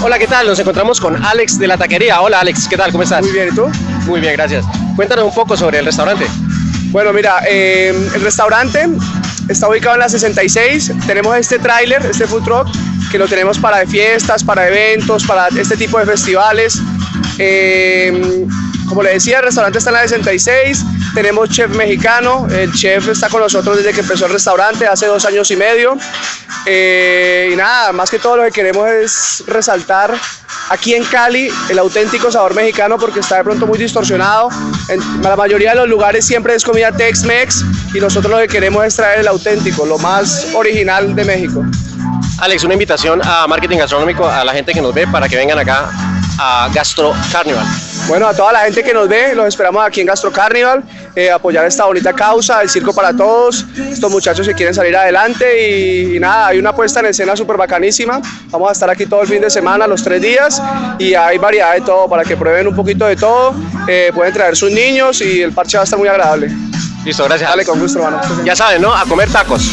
Hola, ¿qué tal? Nos encontramos con Alex de la taquería. Hola Alex, ¿qué tal? ¿Cómo estás? Muy bien, ¿y tú? Muy bien, gracias. Cuéntanos un poco sobre el restaurante. Bueno, mira, eh, el restaurante está ubicado en la 66. Tenemos este tráiler, este food truck, que lo tenemos para fiestas, para eventos, para este tipo de festivales. Eh, como le decía, el restaurante está en la 66. Tenemos chef mexicano. El chef está con nosotros desde que empezó el restaurante, hace dos años y medio. Eh, y nada, más que todo lo que queremos es resaltar aquí en Cali el auténtico sabor mexicano porque está de pronto muy distorsionado. En la mayoría de los lugares siempre es comida Tex-Mex y nosotros lo que queremos es traer el auténtico, lo más original de México. Alex, una invitación a marketing gastronómico a la gente que nos ve para que vengan acá a Gastro Carnival. Bueno, a toda la gente que nos ve, los esperamos aquí en Gastro Carnival, eh, apoyar esta bonita causa, el circo para todos, estos muchachos que quieren salir adelante y, y nada, hay una puesta en escena súper bacanísima, vamos a estar aquí todo el fin de semana, los tres días y hay variedad de todo para que prueben un poquito de todo, eh, pueden traer sus niños y el parche va a estar muy agradable. Listo, gracias. Dale, con gusto, hermano. Ya saben, ¿no? A comer tacos.